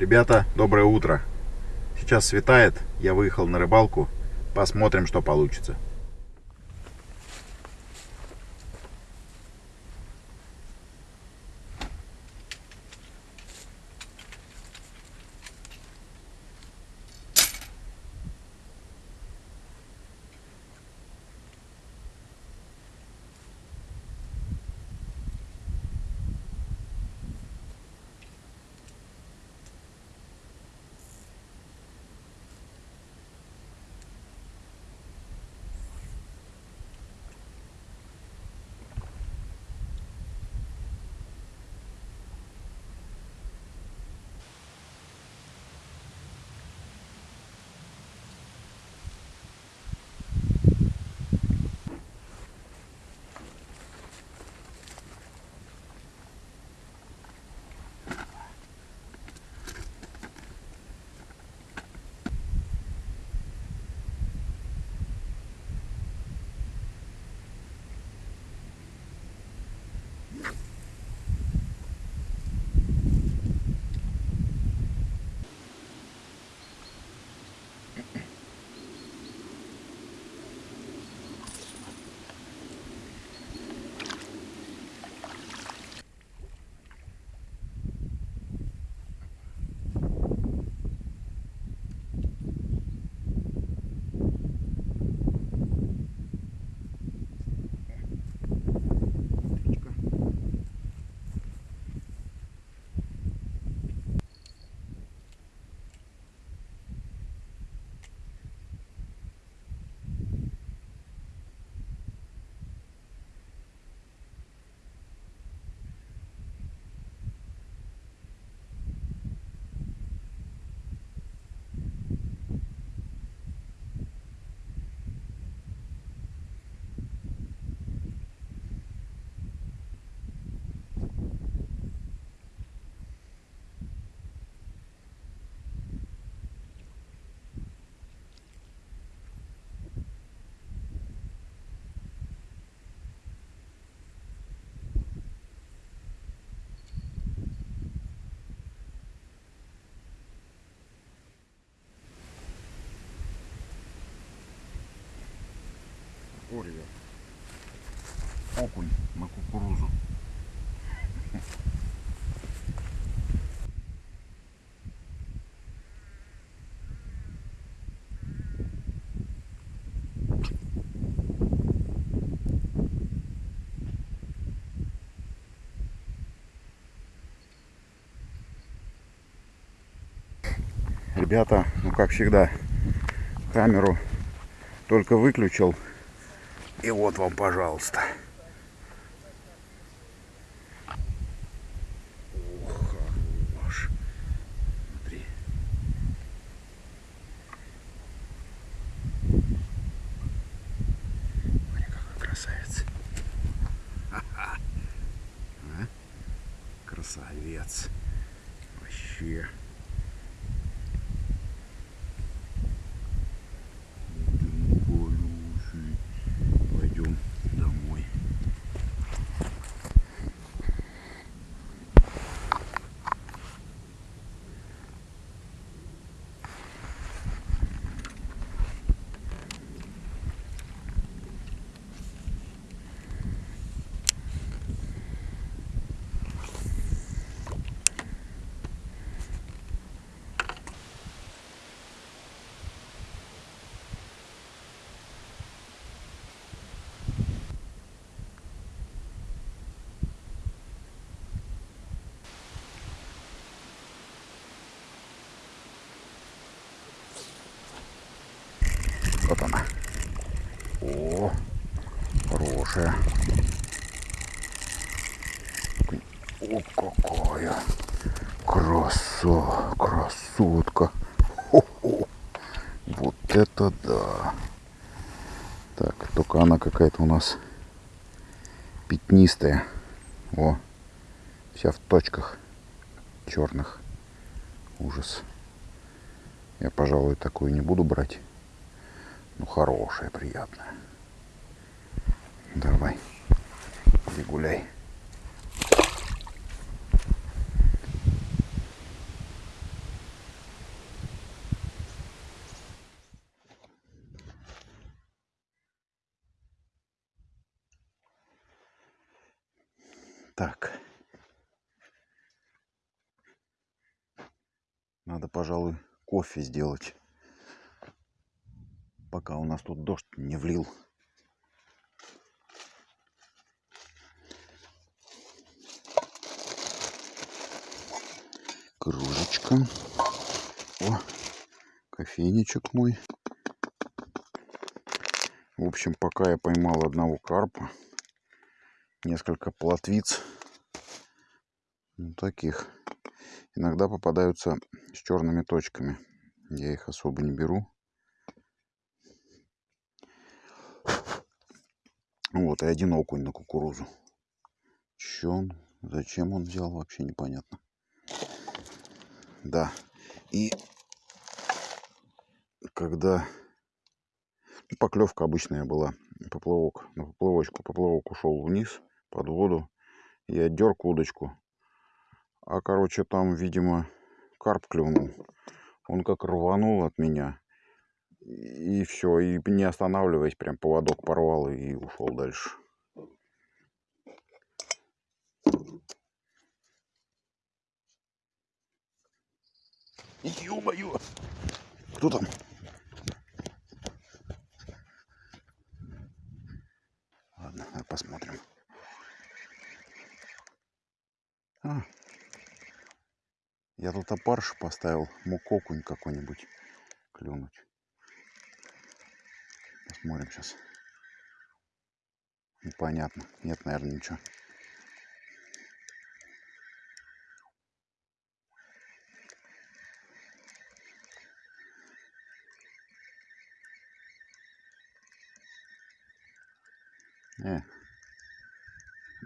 Ребята, доброе утро. Сейчас светает, я выехал на рыбалку. Посмотрим, что получится. О, ребят. Окунь на кукурузу. Ребята, ну как всегда, камеру только выключил и вот вам, пожалуйста. Хорош. Смотри. Смотри, какой красавец. А? Красавец. Вообще. Пойдем домой. Вот она. О, хорошая. О, какая краса, красотка. Хо-хо. Вот это да. Так, только она какая-то у нас пятнистая. О, вся в точках черных. Ужас. Я, пожалуй, такую не буду брать. Ну, хорошая, приятная. Давай. Иди гуляй. Так. Надо, пожалуй, кофе сделать. Пока у нас тут дождь не влил. Кружечка. О, кофейничек мой. В общем, пока я поймал одного карпа, несколько плотвиц, ну, таких. Иногда попадаются с черными точками. Я их особо не беру. Вот, и один окунь на кукурузу. Че он? Зачем он взял, вообще непонятно. Да. И когда ну, поклевка обычная была, поплавок, на поплавочку, поплавок ушел вниз под воду, я дерг удочку, а короче там, видимо, карп клюнул, он как рванул от меня, и все, и не останавливаясь, прям поводок порвал и ушел дальше. Ё-моё! Кто там? Ладно, посмотрим. А, я тут опарыш поставил, мог окунь какой-нибудь клюнуть. Посмотрим сейчас. Непонятно. Нет, наверное, ничего.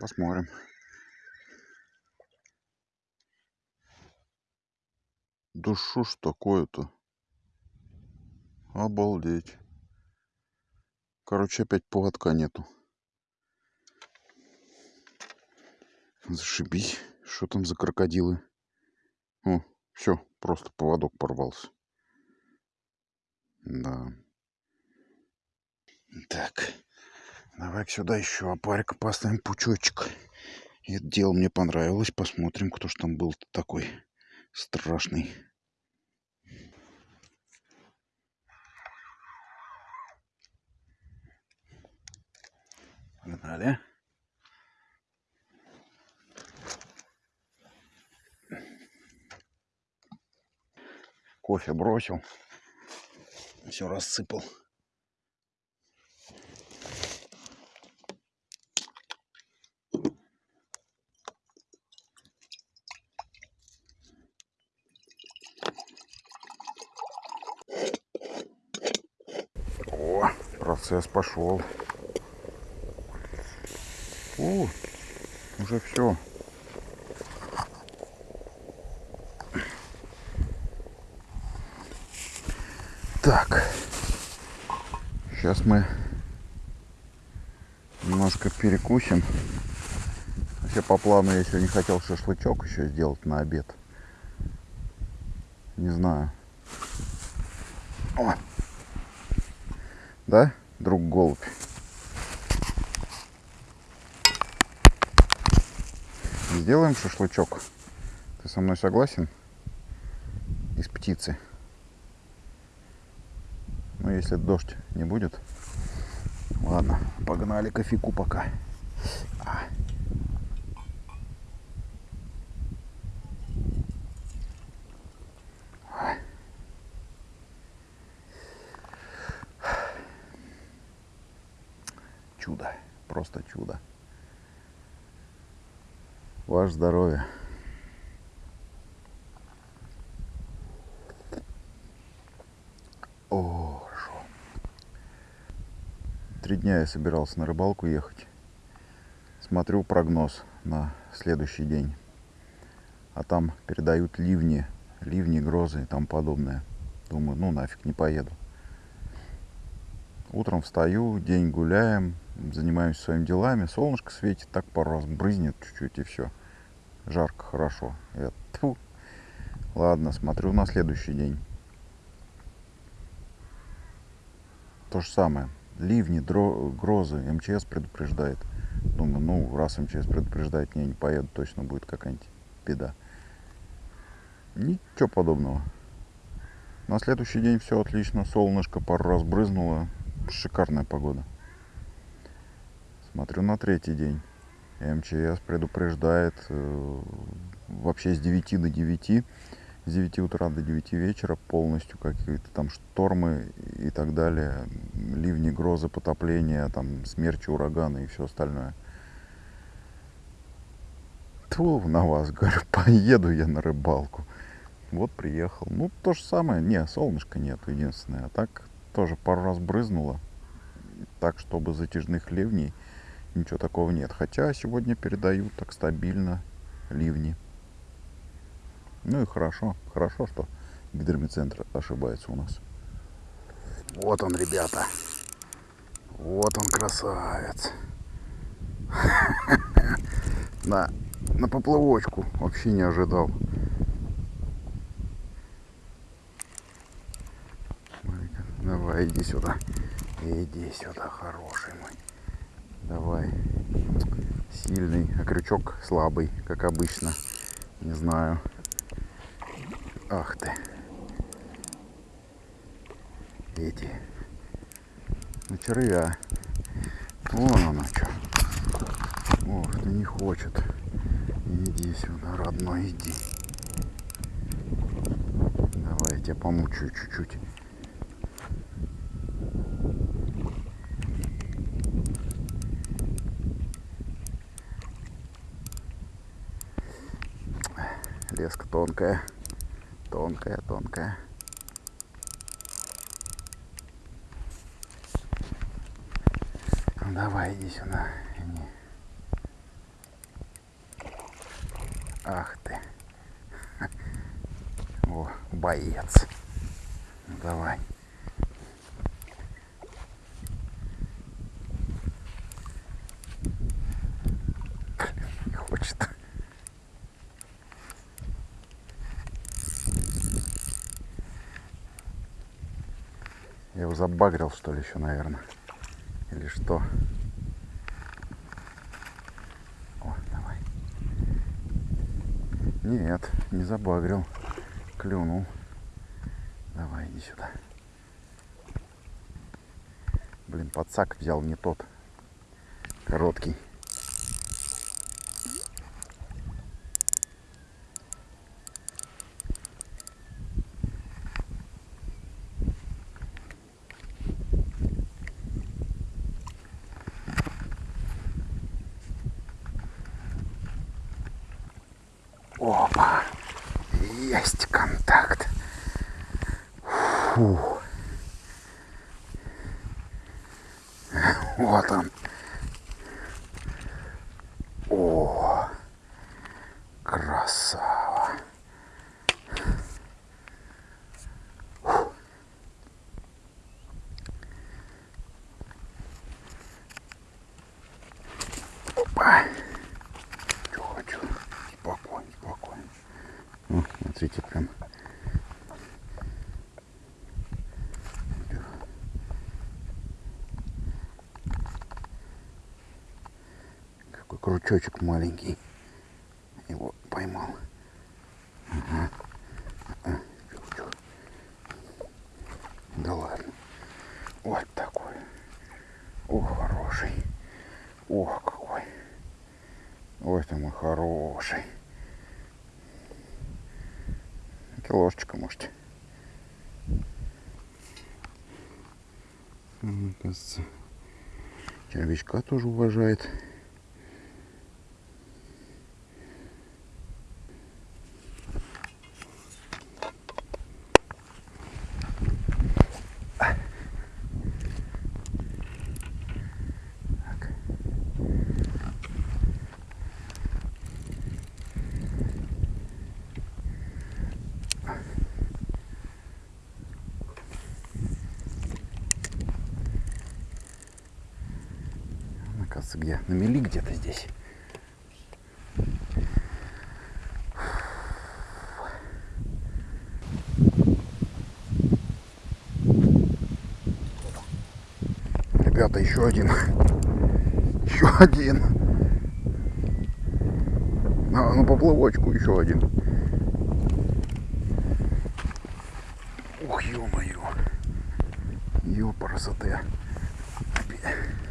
Посмотрим. Да что ж такое-то? Обалдеть. Короче, опять поводка нету. Зашибись. Что там за крокодилы? О, все, просто поводок порвался. Да. Так. Давай сюда еще опарика поставим пучочек. Это дело мне понравилось. Посмотрим, кто ж там был такой страшный. Погнали. Кофе бросил. Все рассыпал. О, процесс пошел. О, уже все. Так. Сейчас мы немножко перекусим. Вообще по плану я сегодня хотел шашлычок еще сделать на обед. Не знаю. О. Да, друг голубь? Сделаем шашлычок. Ты со мной согласен? Из птицы. Ну, если дождь не будет. Ладно, погнали кофейку пока. А. Чудо, просто чудо. Ваше здоровье. О, хорошо. Три дня я собирался на рыбалку ехать. Смотрю прогноз на следующий день. А там передают ливни, ливни, грозы и тому подобное. Думаю, ну нафиг, не поеду. Утром встаю, день гуляем, занимаемся своими делами. Солнышко светит, так пару раз брызнет чуть-чуть и все жарко, хорошо. Я, тьфу. Ладно, смотрю на следующий день. То же самое. Ливни, дро, грозы. МЧС предупреждает. Думаю, ну, раз МЧС предупреждает, не, не поеду, точно будет какая-нибудь беда. Ничего подобного. На следующий день все отлично, солнышко пару раз брызнуло, шикарная погода. Смотрю на третий день. МЧС предупреждает э, вообще с 9 до 9, с 9 утра до 9 вечера полностью какие-то там штормы и так далее, ливни, грозы, потопления, там смерчи, ураганы и все остальное. Тьфу на вас, говорю, поеду я на рыбалку. Вот приехал. Ну, то же самое. Не, солнышка нет, единственное. А так тоже пару раз брызнуло. Так, чтобы затяжных ливней ничего такого нет. Хотя сегодня передают так стабильно ливни. Ну и хорошо. Хорошо, что гидромедцентр ошибается у нас. Вот он, ребята. Вот он, красавец. На, на поплавочку. Вообще не ожидал. Давай, иди сюда. Иди сюда, хороший. Давай. Сильный, а крючок слабый, как обычно. Не знаю. Ах ты. Эти. Ну, червя. Вон оно что. Ох, ты не хочет. Иди сюда, родной, иди. Давай я тебя помучаю чуть-чуть. Леска тонкая. Тонкая, тонкая. Ну, давай, иди сюда. Иди. Ах ты. О, боец. Ну, давай. Не хочет. Я его забагрил, что ли, еще, наверное. Или что? О, давай. Нет, не забагрил. Клюнул. Давай, иди сюда. Блин, подсак взял не тот. Короткий. Есть контакт. Фу. Вот он. О, красава. Опа. Чё хочу. Спокойно, спокойно. Ну, смотрите, прям. Какой крючочек маленький. Его поймал. Ага. А, чё, чё. Да ладно. Вот такой. Ох, хороший. Ох, какой. Ой, ты мой хороший. Киложечка, может. Ага, Кажется, червячка тоже уважает. Так. Оказывается, где? На мели где-то здесь. Ребята, еще один. Еще один. А, на поплавочку еще один. Ух, ё-моё. Ё-парасоте. Точно?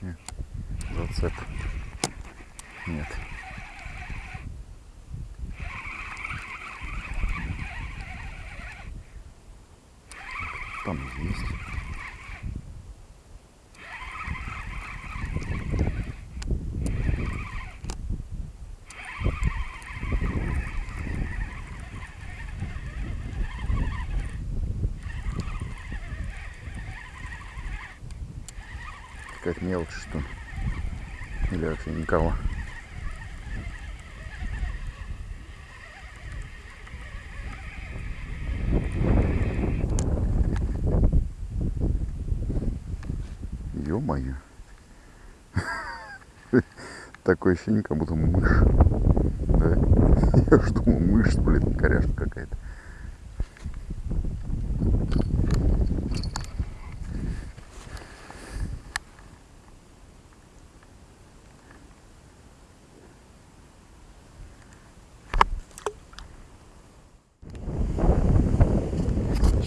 Нет. Зацеп. Нет. Там есть. Какая-то мелочь, что ли? Или вообще никого? Ё-моё. Такое ощущение, как будто мышь. Да? Я ж думал, мышь, блин, коряшка какая-то.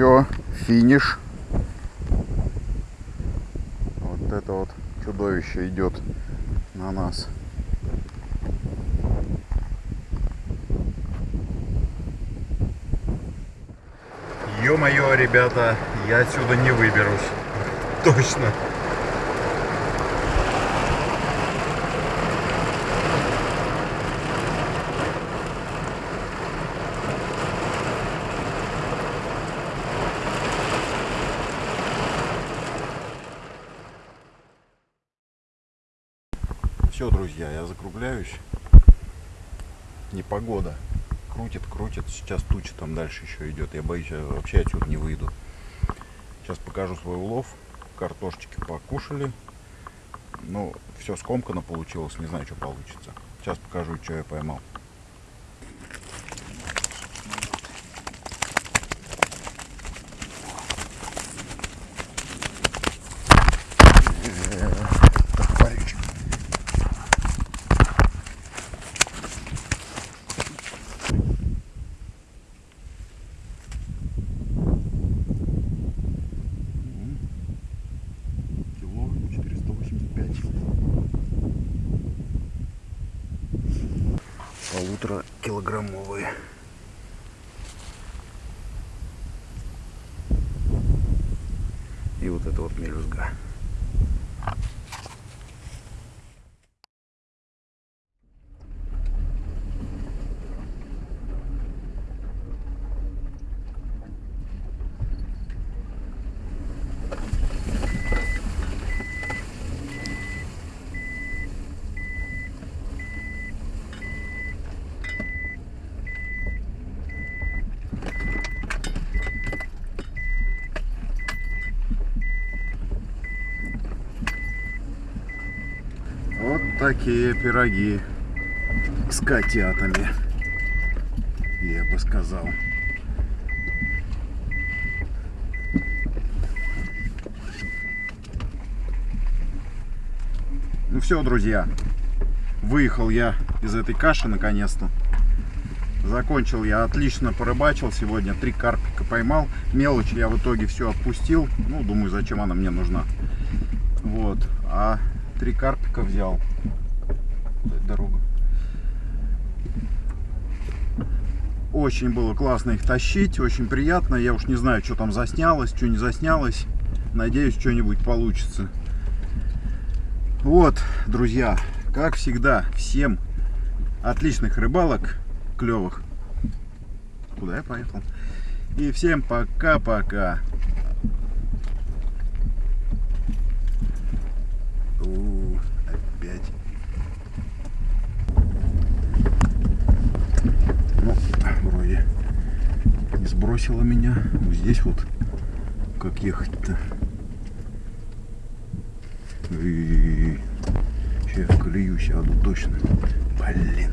Все, финиш. Вот это вот чудовище идет на нас. Ё-моё, ребята, я отсюда не выберусь. Точно. Все, друзья, я закругляюсь. Непогода. Крутит, крутит. Сейчас туча там дальше еще идет. Я боюсь, я вообще отсюда не выйду. Сейчас покажу свой улов. Картошечки покушали. Ну, все скомкано получилось. Не знаю, что получится. Сейчас покажу, что я поймал. Вот это вот мелюзга. Вот такие пироги с котятами, я бы сказал. Ну все, друзья, выехал я из этой каши наконец-то. Закончил я отлично порыбачил сегодня, три карпика поймал. Мелочь я в итоге все отпустил. Ну, думаю, зачем она мне нужна. Вот, а три карпика взял. Дорога. Очень было классно их тащить, очень приятно. Я уж не знаю, что там заснялось, что не заснялось. Надеюсь, что-нибудь получится. Вот, друзья, как всегда, всем отличных рыбалок, клевых. Куда я поехал? И всем пока-пока. Опять. Ну, вроде не сбросила меня. Вот здесь вот как ехать-то. Сейчас я в колею сяду точно. Блин.